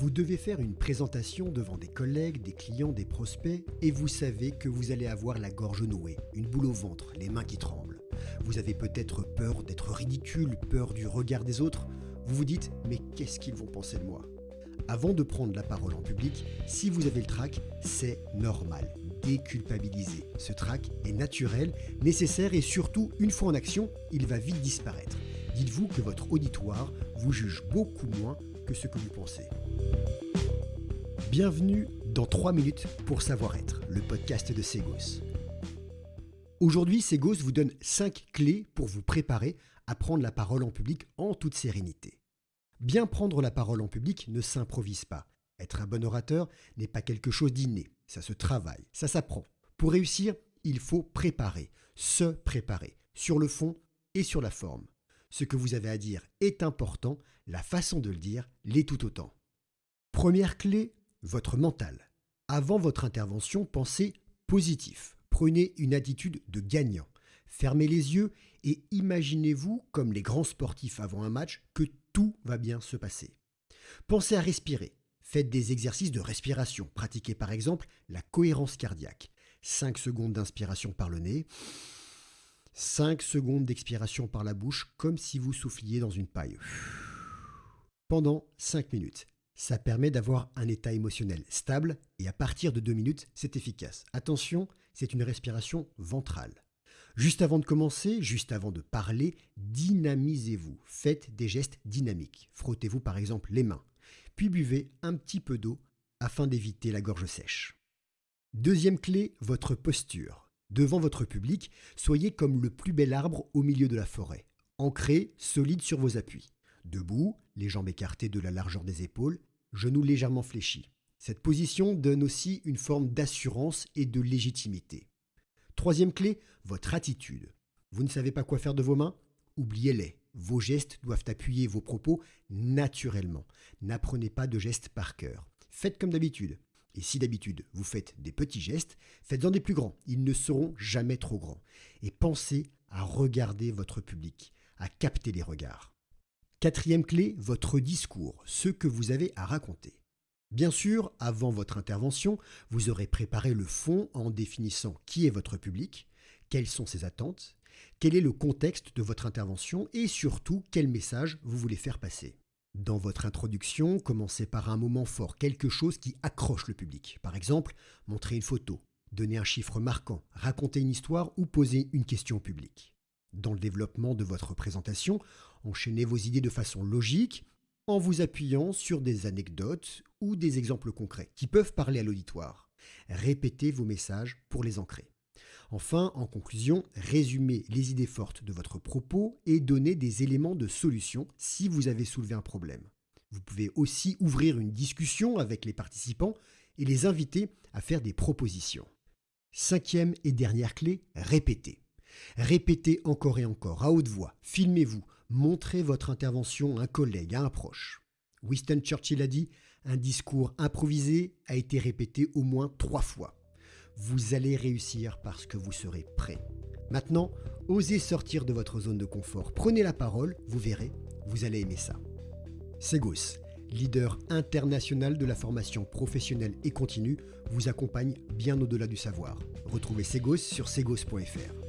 Vous devez faire une présentation devant des collègues, des clients, des prospects, et vous savez que vous allez avoir la gorge nouée, une boule au ventre, les mains qui tremblent. Vous avez peut-être peur d'être ridicule, peur du regard des autres. Vous vous dites, mais qu'est-ce qu'ils vont penser de moi? Avant de prendre la parole en public, si vous avez le trac, c'est normal. Déculpabilisez. Ce trac est naturel, nécessaire et surtout, une fois en action, il va vite disparaître. Dites-vous que votre auditoire vous juge beaucoup moins que ce que vous pensez. Bienvenue dans 3 minutes pour savoir-être, le podcast de Segos. Aujourd'hui, Segos vous donne 5 clés pour vous préparer à prendre la parole en public en toute sérénité. Bien prendre la parole en public ne s'improvise pas. Être un bon orateur n'est pas quelque chose d'inné, ça se travaille, ça s'apprend. Pour réussir, il faut préparer, se préparer, sur le fond et sur la forme. Ce que vous avez à dire est important, la façon de le dire l'est tout autant. Première clé, votre mental. Avant votre intervention, pensez positif. Prenez une attitude de gagnant. Fermez les yeux et imaginez-vous, comme les grands sportifs avant un match, que tout va bien se passer. Pensez à respirer. Faites des exercices de respiration. Pratiquez par exemple la cohérence cardiaque. 5 secondes d'inspiration par le nez, 5 secondes d'expiration par la bouche comme si vous souffliez dans une paille. Pendant 5 minutes. Ça permet d'avoir un état émotionnel stable et à partir de 2 minutes, c'est efficace. Attention, c'est une respiration ventrale. Juste avant de commencer, juste avant de parler, dynamisez-vous. Faites des gestes dynamiques. Frottez-vous par exemple les mains. Puis buvez un petit peu d'eau afin d'éviter la gorge sèche. Deuxième clé, votre posture. Devant votre public, soyez comme le plus bel arbre au milieu de la forêt, ancré, solide sur vos appuis. Debout, les jambes écartées de la largeur des épaules, genoux légèrement fléchis. Cette position donne aussi une forme d'assurance et de légitimité. Troisième clé, votre attitude. Vous ne savez pas quoi faire de vos mains? Oubliez-les. Vos gestes doivent appuyer vos propos naturellement. N'apprenez pas de gestes par cœur. Faites comme d'habitude. Et si d'habitude vous faites des petits gestes, faites-en des plus grands. Ils ne seront jamais trop grands. Et pensez à regarder votre public, à capter les regards. Quatrième clé, votre discours, ce que vous avez à raconter. Bien sûr, avant votre intervention, vous aurez préparé le fond en définissant qui est votre public, quelles sont ses attentes, quel est le contexte de votre intervention et surtout quel message vous voulez faire passer. Dans votre introduction, commencez par un moment fort, quelque chose qui accroche le public. Par exemple, montrer une photo, donner un chiffre marquant, raconter une histoire ou poser une question au public. Dans le développement de votre présentation, enchaînez vos idées de façon logique en vous appuyant sur des anecdotes ou des exemples concrets qui peuvent parler à l'auditoire. Répétez vos messages pour les ancrer. Enfin, en conclusion, résumez les idées fortes de votre propos et donnez des éléments de solution si vous avez soulevé un problème. Vous pouvez aussi ouvrir une discussion avec les participants et les inviter à faire des propositions. Cinquième et dernière clé, répétez. Répétez encore et encore, à haute voix, filmez-vous, montrez votre intervention à un collègue, à un proche. Winston Churchill a dit, un discours improvisé a été répété au moins trois fois. Vous allez réussir parce que vous serez prêt. Maintenant, osez sortir de votre zone de confort. Prenez la parole, vous verrez, vous allez aimer ça. Segos, leader international de la formation professionnelle et continue, vous accompagne bien au-delà du savoir. Retrouvez Segos sur segos.fr.